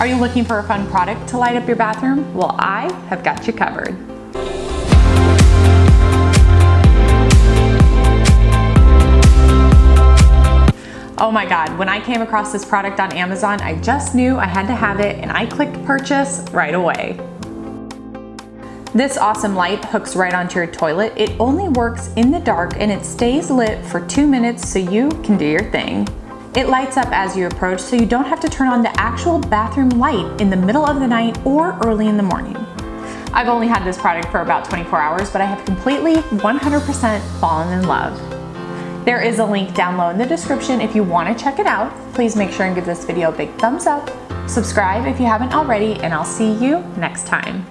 Are you looking for a fun product to light up your bathroom? Well, I have got you covered. Oh my God, when I came across this product on Amazon, I just knew I had to have it and I clicked purchase right away. This awesome light hooks right onto your toilet. It only works in the dark and it stays lit for two minutes so you can do your thing. It lights up as you approach so you don't have to turn on the actual bathroom light in the middle of the night or early in the morning. I've only had this product for about 24 hours, but I have completely 100% fallen in love. There is a link down low in the description if you want to check it out. Please make sure and give this video a big thumbs up, subscribe if you haven't already, and I'll see you next time.